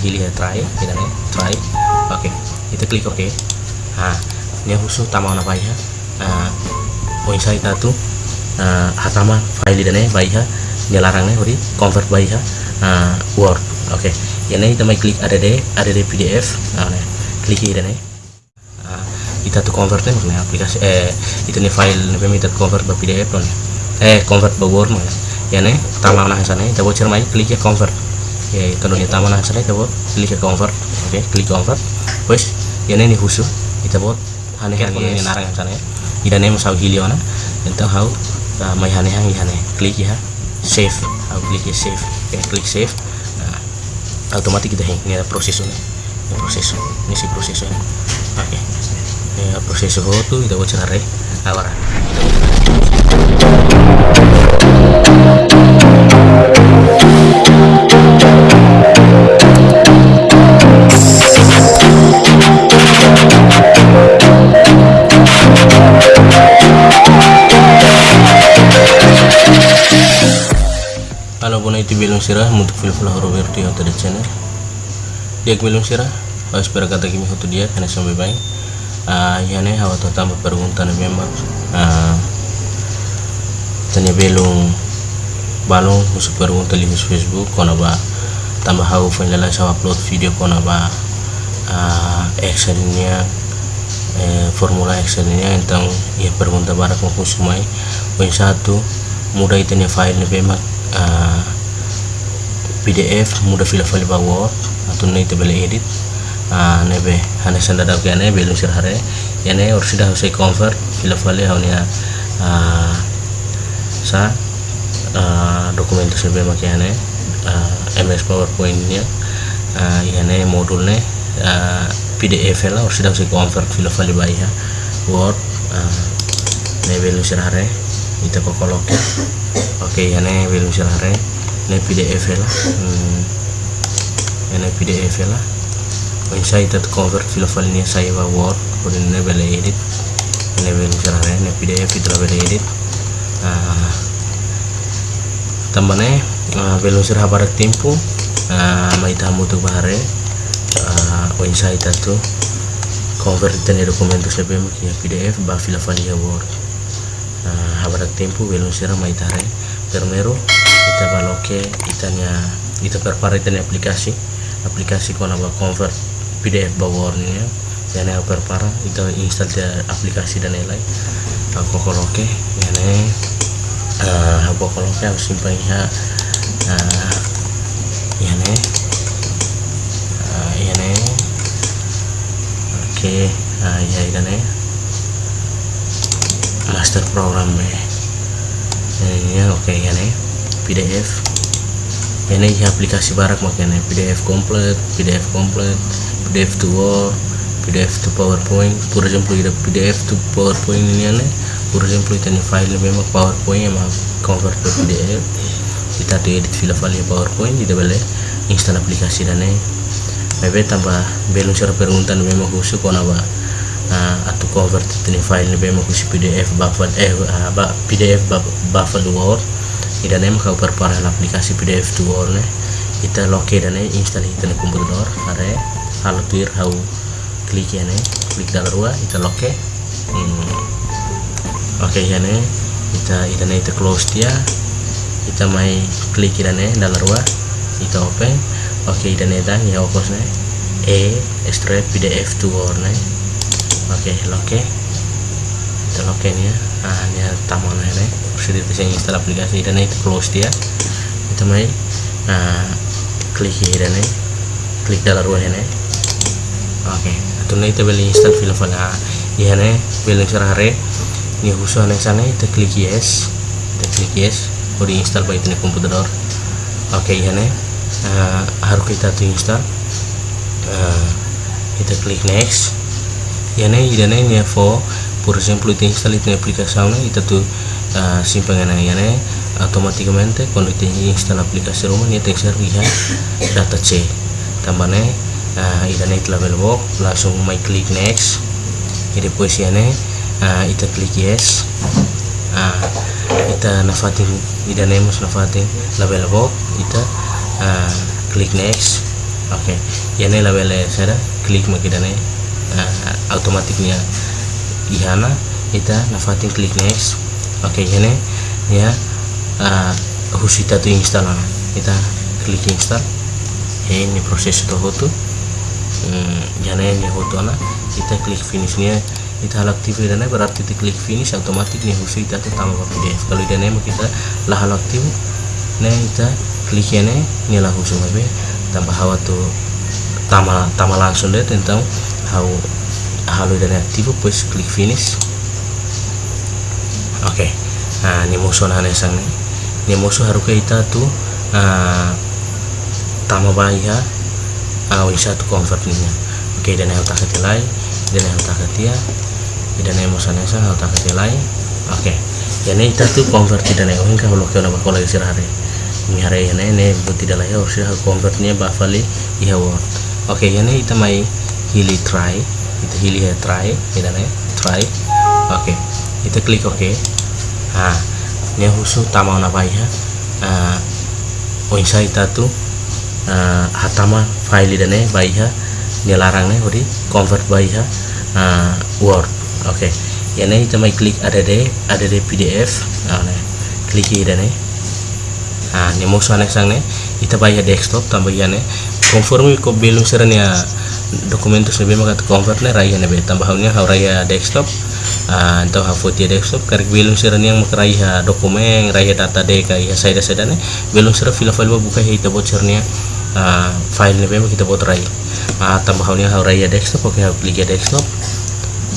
pilih ya try kita try. Oke kita klik oke. Nah ini khusus tamang apa ya. Nah poin saya tuh uh, hatama file dan baik ya. Larangnya udah convert baik ya. Uh, word oke. Okay. ini kita klik ada deh ada deh pdf nah klik ini uh, kita tuh convertnya makanya aplikasi eh itu nih file nih minta convert ke pdf nih. Eh convert ke word mana ya nih tamang nah sana kita bocor mai klik ya convert ya kalau ni taman sana kita buat klik convert oke okay, klik convert. Pues ya ini khusus kita buat hane hane ini narang sana ya ida nih masau hiliona então how uh, may hane hang hane klik ya. Save how klik ya save. Oke okay, klik save. Nah, otomatis kita hang ini ada proses ini ini proses ini si proses ini. Oke. Okay. ya proses itu kita buat cara awara Halo bona itu belum sirah untuk film film Roberto yang tadi channel. Dia belum sirah harus berkata kami foto dia karena sampai baik ah ya nih hawa tambah peruntan memang. Ah tanya belum balong musuh peruntan di Facebook kona ba tambah hawa final saya upload video kona ba uh, actionnya eh, formula actionnya tentang ya peruntan barak mau kusumai poin satu mudah itu file nih memang uh, PDF mudah file file bawa atau nih tebel edit. Uh, nebe hanya senda dah kene belum sir hare ya ne harus sudah saya convert file file hanya uh, sa uh, dokumen tersebut makanya uh, MS PowerPoint nya uh, ne modulnya uh, PDF lah harus sudah saya convert file file baik ya Word uh, ne belum sir hare kita kok oke okay, ya ne belum sir hare ne PDF lah hmm, ne PDF lah. Saya itu convert file ini saya bawa word kemudian ne bela edit ne belum sir hare ne PDF itu bela edit. Uh, tambahnya uh, belum sir habar tempo uh, mai tamu tuh bahare uh, when saya itu convert ini dokumen tuh sebelum ya PDF bah file file ya word. Uh, habar tempo belum sir mai tare permero kita baloke itanya kita prepare itanya aplikasi aplikasi kona ba convert PDF bawor ya dan yang prepare itu install dia aplikasi dan lain aku koloke ya ne uh, aku koloke aku simpan ya uh, ya ne uh, ya ne oke ya ini ne master program ya oke okay, ya ne PDF ini aplikasi barak makanya PDF komplit PDF komplit PDF to Word PDF to PowerPoint. Por exemplo ida PDF to PowerPoint ini por exemplo itu nih file memang PowerPoint yang convert ke PDF kita tuh edit file-file PowerPoint tidak boleh install aplikasi dan nih Maybe tambah belum cara peruntan memang khusus kau naba uh, atau convert itu nih file memang khusus PDF buffer eh PDF buffer Word idan em kau perparah aplikasi PDF tu orne kita loke dan install itu di komputer are hal tuir hau klik ya klik dalam ruang kita loke hmm. oke okay, ya kita idan itu close dia kita mai klik dan dalam ruang kita open. Oke okay, idan dan ya opos ne e extract PDF tu orne oke okay, loke kita loke ya. Ah ini taman ini sudah bisa install aplikasi dan itu close dia kita main. Nah klik dan klik dalam ruang ini oke okay. atau nanti kita beli install film nah ya nih beli serare ini khusus nih sana kita klik yes. Kita klik yes udah install baik ini komputer oke nih uh, harus kita tuh install. Uh, kita klik next. Nih jadi nih for por ejemplo te instala una aplicación y te tu uh, simpan ya ne automáticamente cuando te instala aplicación rumah ya te servirá data C. Tambahnya uh, ida net level box langsung my click next. Y después ya ne uh, ita klik yes ita nafatin ida nemos nafatin level box ita uh, klik next. Oke yane la bele sada klik makidane uh, automatiknya ihana ita nafatin klik next. Oke yane ya uh, husita tu install ana. Ita klik install. Ini proses itu hotu hmm, jana ini hotu ana. Kita klik finish kita hal aktif dan berarti kita klik finish otomatis nih khusus kita tambah PDF kalau dan kita lah aktif nih kita klik nih nyala khusus. Be tambah hawa tuh tambah tambah langsung deh tentang how halo dan aktif plus klik finish. Oke okay. nah ini musuh nih sang ini musuh harus kita tuh uh, tambah bahaya uh, bisa tuh convert nih oke dan yang tak lain dan yang tak ya idane mo sana sa hal tak kelai oke. Ya ne ita tu convert idane o hinka holo kena bakol lagi sirare mi hare ya ne ne bu tidak lagi harus hal convert nya bafali iya word oke ya ne ita mai hili try. Ita hili ya try idane try. Oke. Ita klik oke. Ah ne husu tama na ya? Ah o insa ita uh, hatama file idane baiha ne larang ne hori convert baiha uh, word oke. Okay. ya nih kita mai klik ada deh ada deh pdf nah nih klik ini nih. Nah tambah ya nih. Konformi ko belum seranya dokumen tu sebenarnya maka convert nih raya nih tambah hanya hau raya desktop. Atau hau foto desktop karena belum seranya yang maka raya dokumen raya data deh kayak saya dah nih. Belum serah file file buka kita bocornya uh, file memang kita buat raya. Tambah hanya hau raya desktop oke hau klik desktop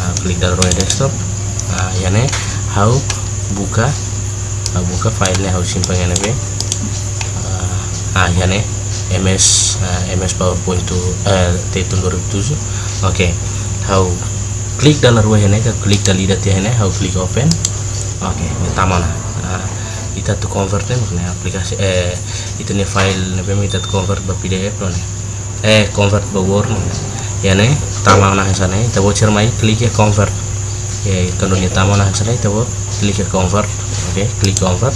nah, klik dalam desktop. Nah ya nih how buka. Nah, buka filenya harus simpan nih ah ya nih ms uh, ms powerpoint to uh, t 2007 oke. Okay. how klik dalam ruang ini klik dalam lihat ya ini how klik open. Oke okay, taman nah, kita tuh convertnya makanya aplikasi eh itu nih file nih kita convert ke pdf nih eh convert ke word yani tama na sana ita bo cermai klik ya convert. Ya kandunya tama na bo klik ya convert. Oke klik convert.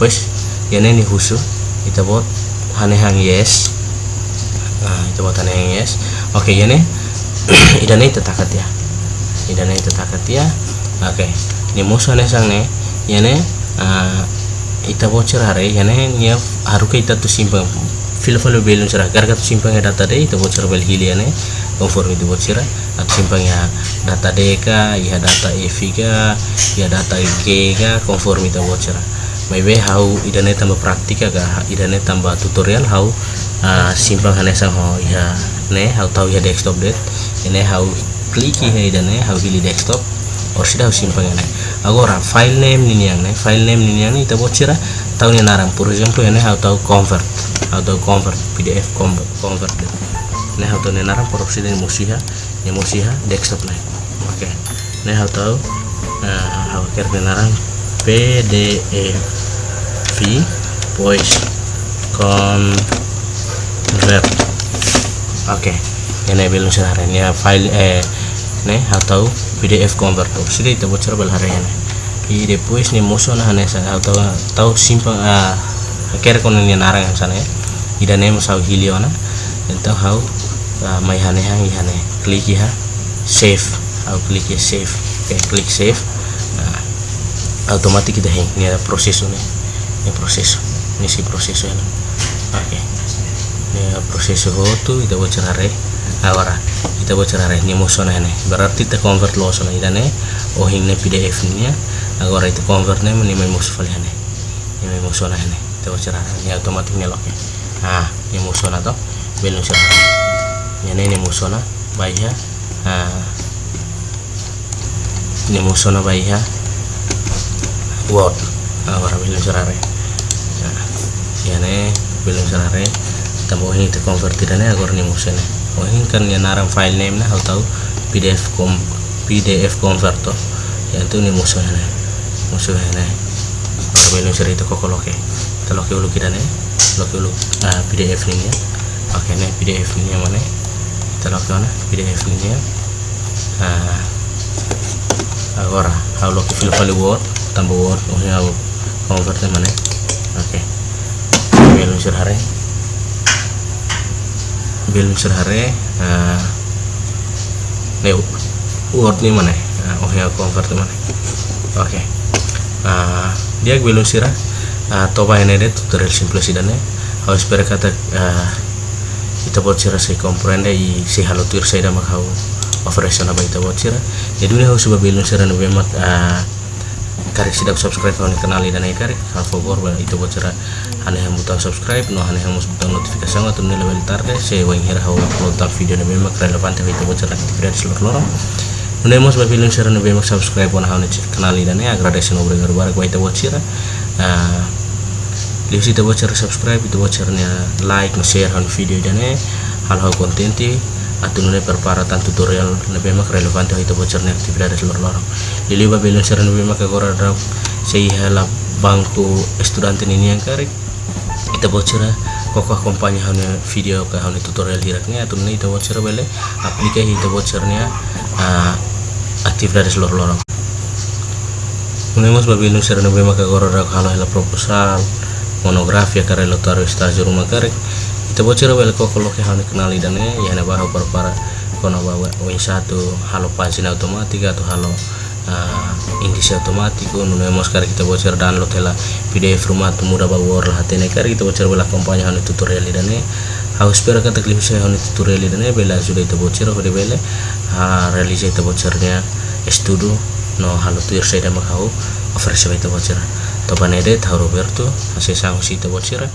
Pues yani ni husu ita bo hane hang yes. Nah ita bo hane hang yes. Oke yani idane ita takat ya. Idane ita takat ya. Oke ni musuh ne. Sang ne yani uh, ita bo cerare yani nya haruka ita tu simpang. Filo-filo belum cerah. Garga tu simpang data deh ita bo cerah bel hiliane conforme di bocira at simpangnya data deka ya data evi ga ya data g ga conforme di bocira maybe how idane tambah praktika ga idane tambah tutorial how uh, simpang hane sang ho ya ne how tahu ya desktop det ini how klik ya idane how hili desktop or sudah simpang ne. Agora file name ini yang ne. File name ini yang ita bocira tahu ni narang for example ini how tahu convert how tahu convert pdf convert convert ne hau ne naran produksi dari musiha ne musiha desktop ne oke. Hau tau uh, hau ker ne naran pdf voice convert. Oke. Ne belum sehari ya file eh ne hau tau pdf converter sudah itu bocor bel hari ini i depois ni musuh nah ne hau tau tau simpang uh, ker kon ni narang sana ya. Ida ne musau hiliona então hau may hane hang ihane klik ya save. Aku klik ya save. Oke klik save. Nah otomatis kita hang ini ada proses ini ini proses. Ini si proses ya. Oke. Ini proses itu kita buat cerare awara kita buat cerare ini musuh ini berarti kita convert lo sana. Ini oh ini pdf nya agora itu convertnya menimai musuh kalian ini musuh ini kita buat cerare ini otomatis nyelok ya. Nah ini musuh atau belum cerare ini musona baiha ah. Ini musona baiha word. Awara belum serare. Nah ini belum serare. Tambah ini te convertir ne agor ni musene oh ini kan ya naram file name na tahu. Pdf com pdf converter ya itu ni musona ne musona ne agora belum serare itu kokoloke kita loke ulu kita ne loke ulu ah, pdf ini ya. Oke nih pdf ini yang mana kita lakukan pdf ini ya. Nah agora halo ke file file word tambah word oh ya convert mana? Oke. Okay. belum hari belum serhare uh, ne word ni mana? Uh, oh ya convert mana? Oke. Okay. uh, dia belum sirah uh, toba ini deh tutorial dan harus berkata uh, kita buat sirah saya comprende i si halo tuir saya dah makau operation apa kita buat sirah jadi ini harus belum sirah nabi mat uh, karek sidak subscribe kalau kenali dan karek. Hal favor itu buat sirah hanya yang butang subscribe no hanya yang butang notifikasi atau nilai level tarde. Saya wang hira hawa upload video nabi mak relevan tapi itu buat sirah aktivitas seluruh lorong. Nune mos ba film share nabi mak subscribe wana hawa kenali dan ya agradation obre garbar ko ita buat Lihat itu buat subscribe itu buat like share han video jane hal hal konten ti atau nune perparatan tutorial nabi mak relevan itu buat cernya aktivitas seluruh lorong lili ba belum share nabi mak agora drak sei bangku estudiantin ini yang karik kita buat kok kompanya hanya video ke hanya tutorial hiraknya atau nune itu buat bele aplikasi itu buat aktif dari seluruh lorong Unemos babi nu serna be maka goro rak halo hela proposal monografia kare lo taruh stage rumah kare kita bocor bel kok kalau ke hane kenali dan ya na bahu para kono bawa win satu halo pasin otomatis atau halo uh, indisi otomatis nu nemos kare kita bocor download hela pdf rumah tu mudah bawa lah hatene kare kita bocor bela kompanya hane tutorial dan harus spera kata klim saya hane tutorial dan bela sudah itu bocor pada bela. Ha realisa itu bocornya estudo no halo tu ir saya dah makau offer saya itu bocor to banede tahu Roberto masih sang si bocor